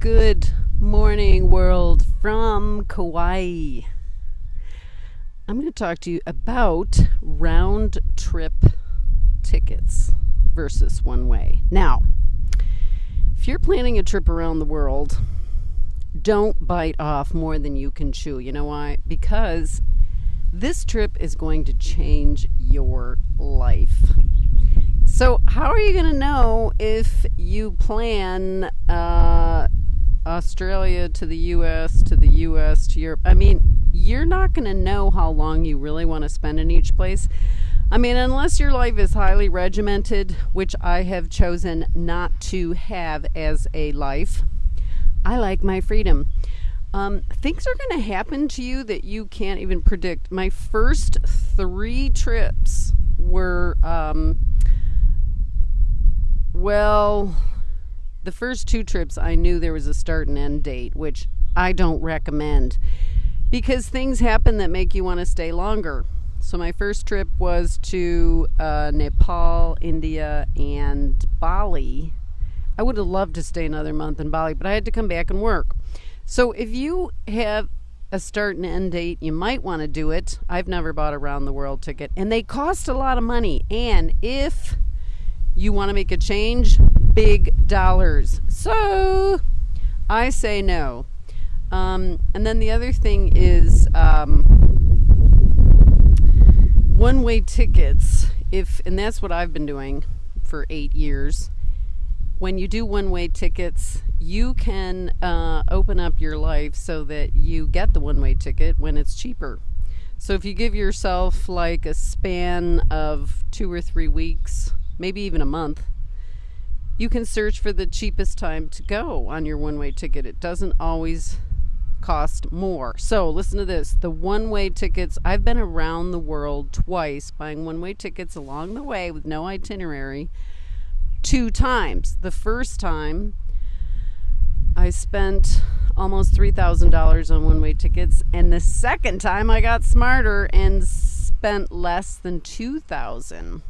Good morning, world from Kauai. I'm going to talk to you about round trip tickets versus one way. Now, if you're planning a trip around the world, don't bite off more than you can chew. You know why? Because this trip is going to change your life. So, how are you going to know if you plan uh, Australia to the US to the US to Europe? I mean, you're not going to know how long you really want to spend in each place. I mean, unless your life is highly regimented, which I have chosen not to have as a life. I like my freedom. Um, things are going to happen to you that you can't even predict. My first three trips were, um, well, the first two trips I knew there was a start and end date, which I don't recommend because things happen that make you want to stay longer. So, my first trip was to uh, Nepal, India, and Bali. I would have loved to stay another month in Bali, but I had to come back and work. So if you have a start and end date, you might want to do it. I've never bought a round the world ticket, and they cost a lot of money. And if you want to make a change, big dollars. So I say no. Um, and then the other thing is um, one way tickets. If and that's what I've been doing for eight years when you do one way tickets, you can uh, open up your life so that you get the one way ticket when it's cheaper. So if you give yourself like a span of two or three weeks, maybe even a month, you can search for the cheapest time to go on your one way ticket. It doesn't always cost more. So listen to this the one way tickets, I've been around the world twice buying one way tickets along the way with no itinerary two times. The first time, I spent almost $3,000 on one way tickets, and the second time, I got smarter and spent less than 2000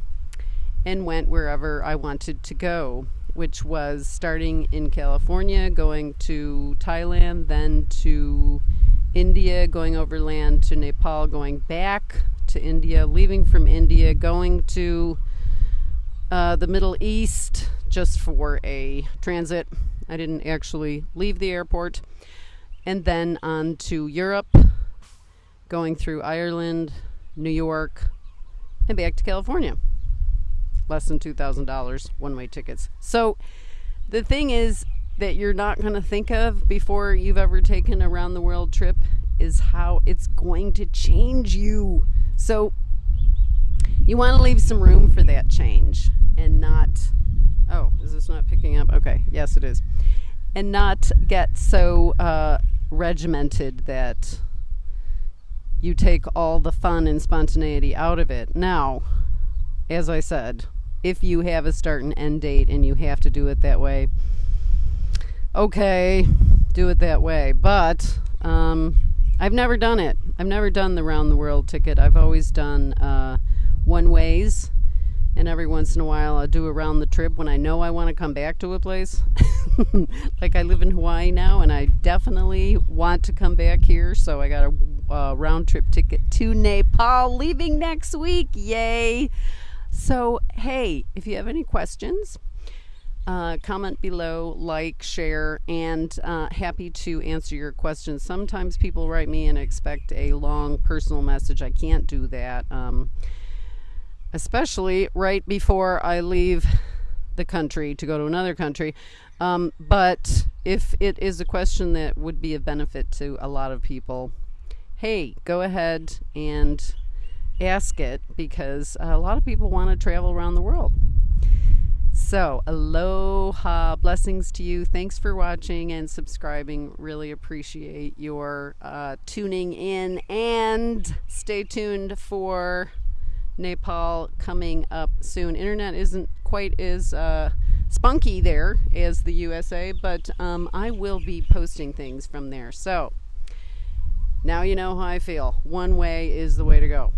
and went wherever I wanted to go, which was starting in California, going to Thailand, then to India, going overland to Nepal, going back to India, leaving from India, going to uh, the Middle East just for a transit. I didn't actually leave the airport. And then on to Europe, going through Ireland, New York, and back to California. Less than $2,000 one way tickets. So the thing is that you're not going to think of before you've ever taken a round the world trip is how it's going to change you. So you want to leave some room for that change and not oh is this not picking up okay yes it is and not get so uh, regimented that you take all the fun and spontaneity out of it now as i said if you have a start and end date and you have to do it that way okay do it that way but um, i've never done it i've never done the round the world ticket i've always done uh, one ways and every once in a while I'll do a round the trip when I know I want to come back to a place. like I live in Hawaii now and I definitely want to come back here, so I got a uh, round trip ticket to Nepal leaving next week. Yay! So, hey, if you have any questions, uh, comment below, like, share, and uh, happy to answer your questions. Sometimes people write me and expect a long personal message. I can't do that. Um, especially right before I leave the country to go to another country. Um, but if it is a question that would be of benefit to a lot of people, hey, go ahead and ask it because a lot of people want to travel around the world. So, aloha, blessings to you. Thanks for watching and subscribing. Really appreciate your uh, tuning in and stay tuned for Nepal coming up soon. Internet isn't quite as uh, spunky there as the USA, but um, I will be posting things from there. So now you know how I feel. One way is the way to go.